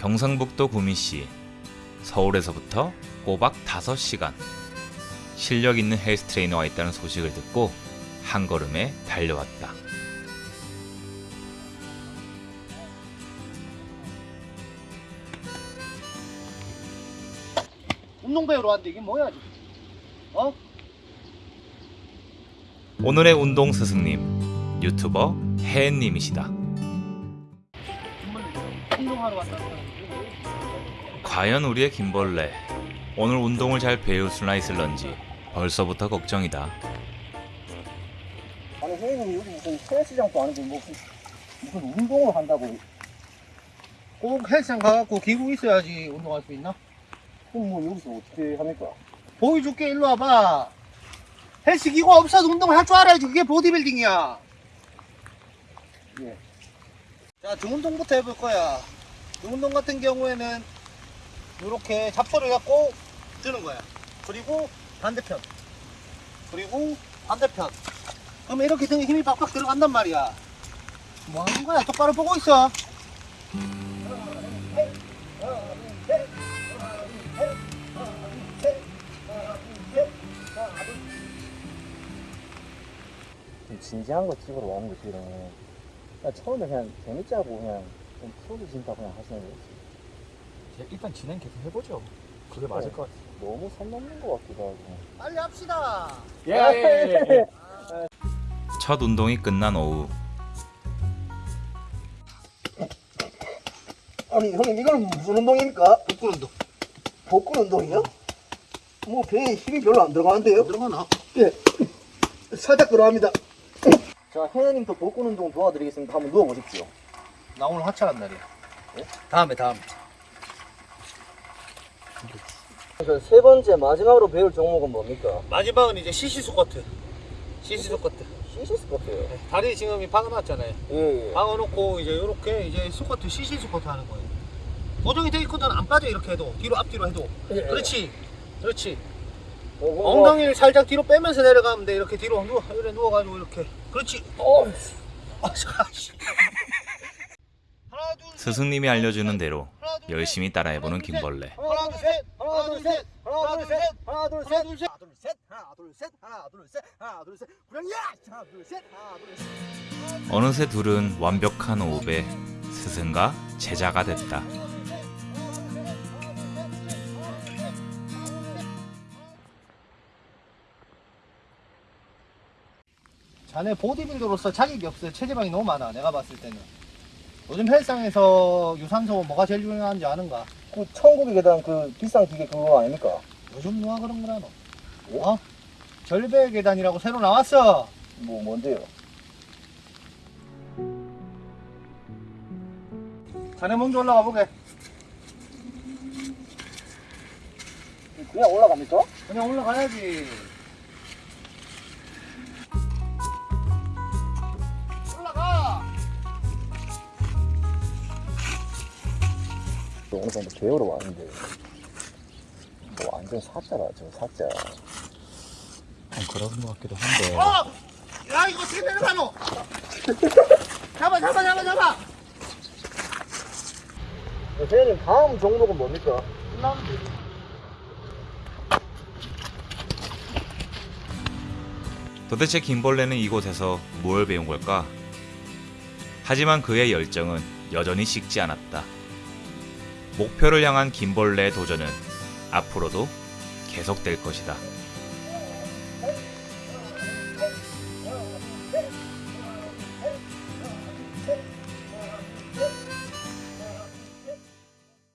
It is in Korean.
경상북도 구미시 서울에서부터 꼬박 5시간 실력 있는 헬스 트레이너가 있다는 소식을 듣고 한 걸음에 달려왔다. 운동 배우러 왔는데 이게 뭐야? 어? 오늘의 운동 스승님 유튜버 혜님이시다. 운동하러 왔다는 거야. 과연 우리의 김벌레 오늘 운동을 잘 배울 수나 있을런지 벌써부터 걱정이다. 아니 선생님 여기 무슨 헬스장도 아니고 뭐 무슨, 무슨 운동을 한다고 꼭 헬스장 가갖고 기구 있어야지 운동할 수 있나? 그럼 뭐 여기서 어떻게 합니까? 보여줄게 일로 와봐 헬스 기구 없어도 운동을 할 줄 알아야지 그게 보디빌딩이야 예. 자 등운동부터 해볼 거야 등 운동 같은 경우에는 이렇게 잡소를 갖고 드는 거야. 그리고 반대편. 그리고 반대편. 그러면 이렇게 등에 힘이 빡빡 들어간단 말이야. 뭐 하는 거야? 똑바로 보고 있어. 좀 진지한 거 찍으러 오는 거지 그러면 처음에 그냥 재밌자고 그냥 좀 풀어주신다 그냥 하시는 거지 일단 진행 계속 해보죠. 그게 맞을 것 같아요. 너무 선 넘는 거 같기도 하고 빨리 합시다 예, 예, 예. 첫 운동이 끝난 오후 아니 형님 이건 무슨 운동입니까? 복근 운동 복근 운동이요? 뭐 배에 힘이 별로 안 들어가는데요? 들어가나? 예 살짝 들어갑니다 자 혜연님 또 복근 운동 도와드리겠습니다 한번 누워보십시오 나 오늘 하차한 날이야. 다음에 다음에. 세 번째 마지막으로 배울 종목은 뭡니까? 마지막은 이제 시시 스쿼트. 시시 스쿼트. 시시 스쿼트요? 다리 지금 이 박아놨잖아요. 예 예. 박아놓고 이제 이렇게 이제 스쿼트 시시 스쿼트 하는 거예요. 고정이 돼 있거든. 안 빠져 이렇게 해도. 뒤로 앞뒤로 해도. 예. 그렇지. 그렇지. 어, 뭐, 엉덩이를 살짝 뒤로 빼면서 내려가면 돼. 이렇게 뒤로 누워 이래 누워가지고 이렇게. 그렇지. 어, 아, 셋, 스승님이 알려주는 대로 열심히 따라해보는 김벌레. 어느새 둘은 완벽한 호흡에 스승과 제자가 됐다. 자네 보디빌더로서 자격이 없어 체지방이 너무 많아 내가 봤을 때는 요즘 헬스장에서 유산소 뭐가 제일 중요한지 아는가? 그 천국의 계단 그 비싼 기계 그거 아닙니까? 요즘 누가 그런 거라 너 어? 절벽 계단이라고 새로 나왔어 뭐 뭔데요? 자네 먼저 올라가 보게 그냥 올라갑니까? 그냥 올라가야지 어느 정도 배우러 왔는데 뭐 완전 사짜라 지금 사짜 그런 것 같기도 한데. 어! 야 이거 어떻게 내려가노? 잡아 잡아 잡아 잡아 회원님 다음 종목은 뭡니까? 도대체 김벌레는 이곳에서 뭘 배운 걸까? 하지만 그의 열정은 여전히 식지 않았다. 목표를 향한 김벌레의 도전은 앞으로도 계속될 것이다.